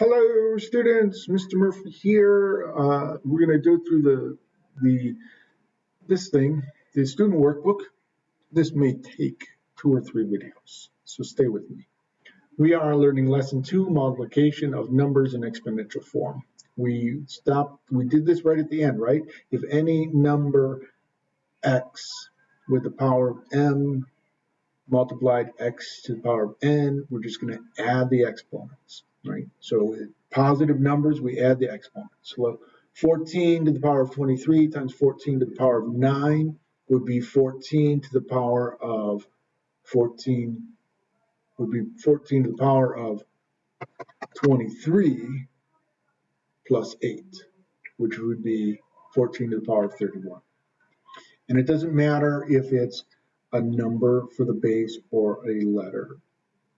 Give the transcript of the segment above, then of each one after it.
Hello, students. Mr. Murphy here. Uh, we're going to go through the the this thing, the student workbook. This may take two or three videos, so stay with me. We are learning lesson two, multiplication of numbers in exponential form. We stopped. We did this right at the end, right? If any number x with the power of m multiplied x to the power of n, we're just going to add the exponents right? So positive numbers, we add the exponents. So 14 to the power of 23 times 14 to the power of 9 would be 14 to the power of 14 would be 14 to the power of 23 plus 8, which would be 14 to the power of 31. And it doesn't matter if it's a number for the base or a letter.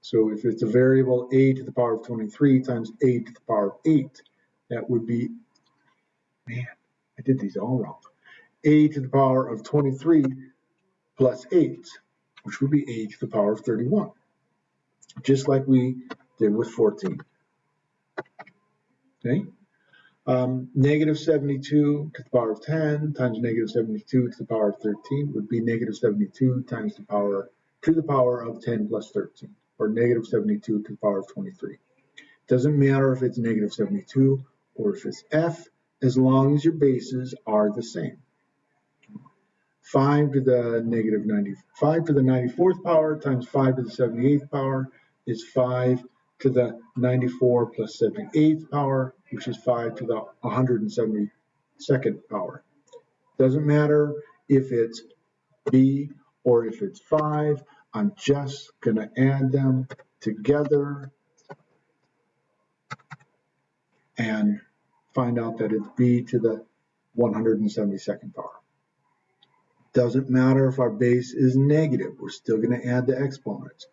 So if it's a variable a to the power of 23 times a to the power of 8, that would be, man, I did these all wrong. a to the power of 23 plus 8, which would be a to the power of 31, just like we did with 14. Okay? Um, negative 72 to the power of 10 times negative 72 to the power of 13 would be negative 72 times the power to the power of 10 plus 13 or negative 72 to the power of 23. Doesn't matter if it's negative 72 or if it's f, as long as your bases are the same. 5 to the negative 95 to the 94th power times 5 to the 78th power is 5 to the 94 plus 78th power, which is 5 to the 172nd power. Doesn't matter if it's b or if it's 5. I'm just going to add them together and find out that it's b to the 172nd power. Doesn't matter if our base is negative, we're still going to add the exponents.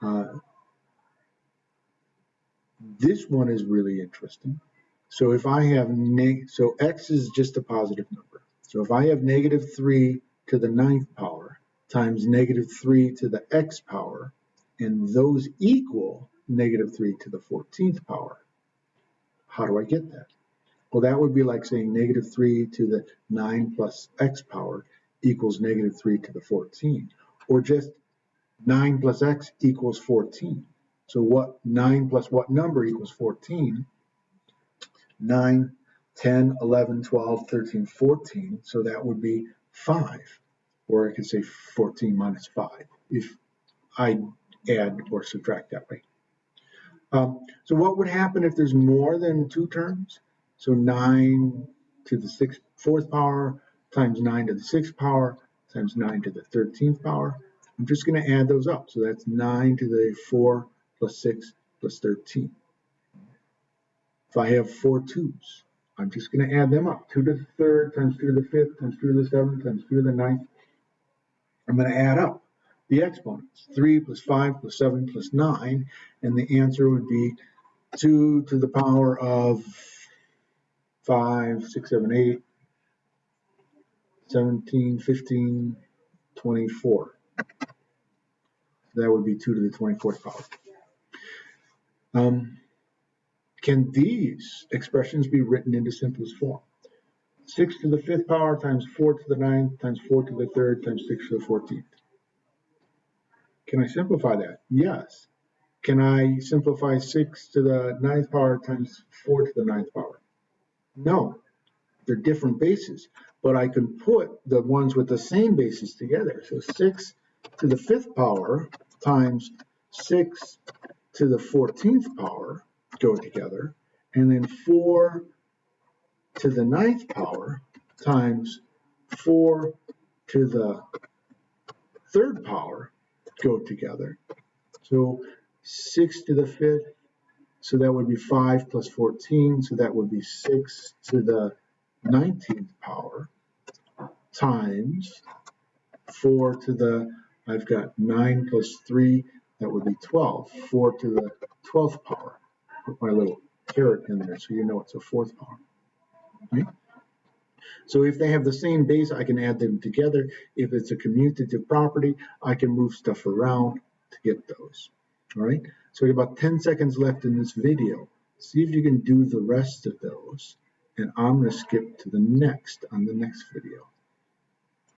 Uh, this one is really interesting. So if I have, so x is just a positive number. So if I have negative 3 to the ninth power, times negative 3 to the x power, and those equal negative 3 to the 14th power. How do I get that? Well, that would be like saying negative 3 to the 9 plus x power equals negative 3 to the 14, or just 9 plus x equals 14. So what 9 plus what number equals 14? 9, 10, 11, 12, 13, 14. So that would be 5 or I could say 14 minus 5 if I add or subtract that way. Um, so what would happen if there's more than two terms? So 9 to the sixth, fourth power times 9 to the sixth power times 9 to the 13th power. I'm just going to add those up. So that's 9 to the 4 plus 6 plus 13. If I have four twos, I'm just going to add them up. 2 to the third times 2 to the fifth times 2 to the seventh times 2 to the ninth I'm going to add up the exponents. 3 plus 5 plus 7 plus 9, and the answer would be 2 to the power of 5, 6, 7, 8, 17, 15, 24. That would be 2 to the 24th power. Um, can these expressions be written into simplest form? 6 to the 5th power times 4 to the 9th times 4 to the 3rd times 6 to the 14th. Can I simplify that? Yes. Can I simplify 6 to the 9th power times 4 to the 9th power? No. They're different bases, but I can put the ones with the same bases together. So 6 to the 5th power times 6 to the 14th power go together, and then 4 to the ninth power times 4 to the third power go together. So 6 to the fifth, so that would be 5 plus 14, so that would be 6 to the 19th power times 4 to the, I've got 9 plus 3, that would be 12. 4 to the 12th power. Put my little caret in there so you know it's a fourth power. So if they have the same base, I can add them together. If it's a commutative property, I can move stuff around to get those. All right, so we have about 10 seconds left in this video. See if you can do the rest of those. And I'm going to skip to the next on the next video.